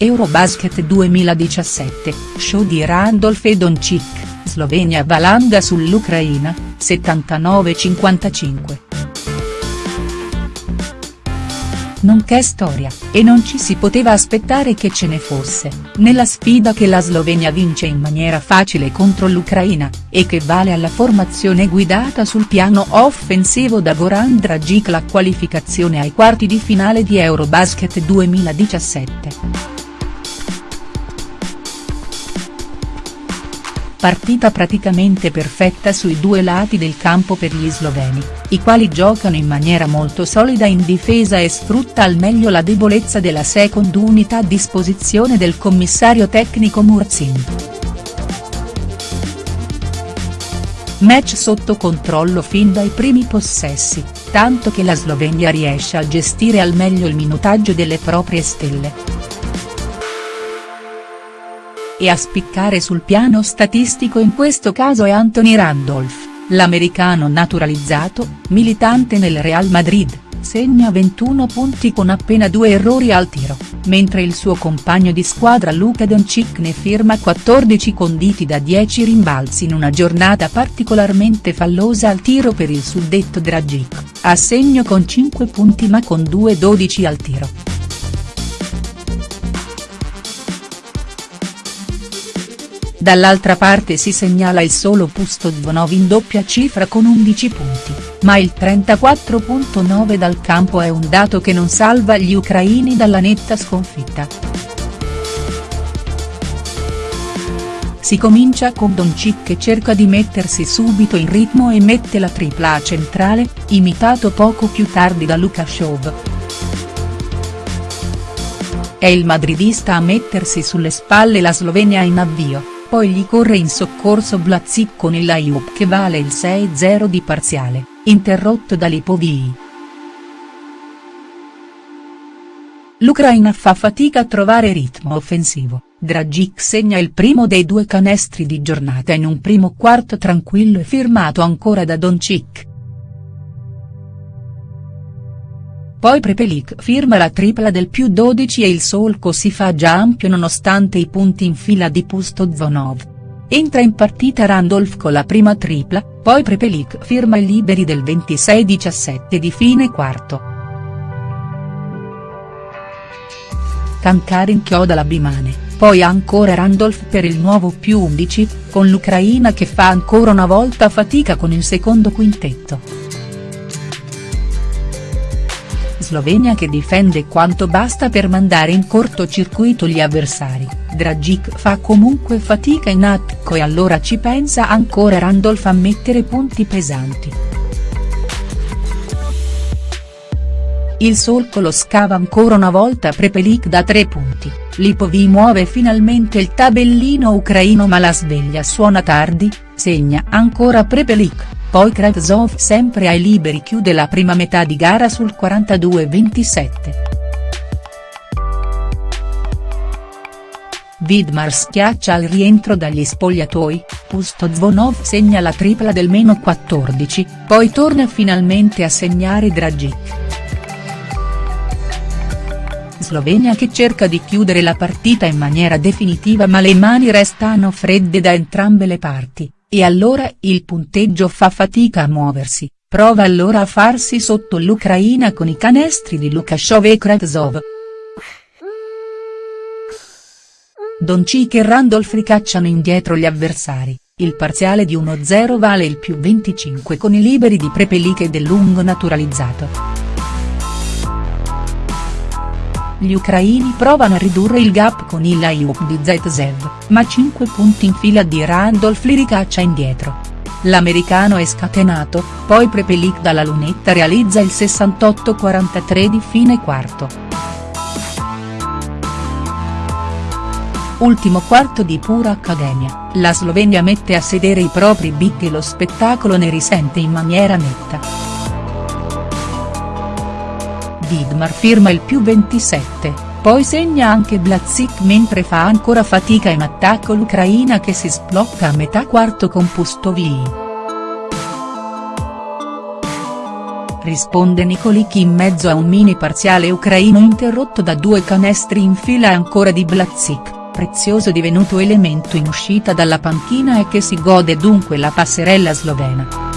Eurobasket 2017, show di Randolph e Doncic, Slovenia valanga sull'Ucraina, 79-55. Non che storia, e non ci si poteva aspettare che ce ne fosse, nella sfida che la Slovenia vince in maniera facile contro l'Ucraina, e che vale alla formazione guidata sul piano offensivo da Goran Dragic la qualificazione ai quarti di finale di Eurobasket 2017. Partita praticamente perfetta sui due lati del campo per gli sloveni, i quali giocano in maniera molto solida in difesa e sfrutta al meglio la debolezza della second unità a disposizione del commissario tecnico Murzin. Match sotto controllo fin dai primi possessi, tanto che la Slovenia riesce a gestire al meglio il minutaggio delle proprie stelle e a spiccare sul piano statistico in questo caso è Anthony Randolph, l'americano naturalizzato, militante nel Real Madrid, segna 21 punti con appena due errori al tiro, mentre il suo compagno di squadra Luka Doncic ne firma 14 conditi da 10 rimbalzi in una giornata particolarmente fallosa al tiro per il suddetto Dragic, a segno con 5 punti ma con 2-12 al tiro. Dall'altra parte si segnala il solo Pustodvonov in doppia cifra con 11 punti, ma il 34.9 dal campo è un dato che non salva gli ucraini dalla netta sconfitta. Si comincia con Doncic che cerca di mettersi subito in ritmo e mette la tripla centrale, imitato poco più tardi da Lukashov. È il madridista a mettersi sulle spalle la Slovenia in avvio poi gli corre in soccorso Blazic con il layup che vale il 6-0 di parziale, interrotto da Lipovii. L'Ucraina fa fatica a trovare ritmo offensivo, Dragic segna il primo dei due canestri di giornata in un primo quarto tranquillo e firmato ancora da Doncic. Poi Prepelic firma la tripla del più 12 e il solco si fa già ampio nonostante i punti in fila di Pustodvonov. Entra in partita Randolph con la prima tripla, poi Prepelic firma i liberi del 26-17 di fine quarto. Kankar inchioda la Bimane, poi ancora Randolph per il nuovo più 11, con l'Ucraina che fa ancora una volta fatica con il secondo quintetto. Slovenia che difende quanto basta per mandare in cortocircuito gli avversari, Dragic fa comunque fatica in attacco e allora ci pensa ancora Randolph a mettere punti pesanti. Il solco lo scava ancora una volta Prepelic da tre punti, Lipovi muove finalmente il tabellino ucraino ma la sveglia suona tardi, segna ancora Prepelic. Poi Kravtsov sempre ai liberi chiude la prima metà di gara sul 42-27. Vidmar schiaccia al rientro dagli spogliatoi, Pustozvonov segna la tripla del meno 14, poi torna finalmente a segnare Dragic. Slovenia che cerca di chiudere la partita in maniera definitiva ma le mani restano fredde da entrambe le parti, e allora il punteggio fa fatica a muoversi, prova allora a farsi sotto l'Ucraina con i canestri di Lukashov e Kravtsov. Doncic e Randolph ricacciano indietro gli avversari, il parziale di 1-0 vale il più 25 con i liberi di Prepelic e del lungo naturalizzato. Gli ucraini provano a ridurre il gap con il layup di Zaitsev, ma 5 punti in fila di Randolph li ricaccia indietro. L'americano è scatenato, poi Prepelic dalla lunetta realizza il 68-43 di fine quarto. Ultimo quarto di pura accademia, la Slovenia mette a sedere i propri big e lo spettacolo ne risente in maniera netta. Vidmar firma il più 27, poi segna anche Blazic mentre fa ancora fatica in attacco l'Ucraina che si sblocca a metà quarto con Pustovii. risponde Nicolik in mezzo a un mini parziale ucraino interrotto da due canestri in fila ancora di Blazic, prezioso divenuto elemento in uscita dalla panchina e che si gode dunque la passerella slovena.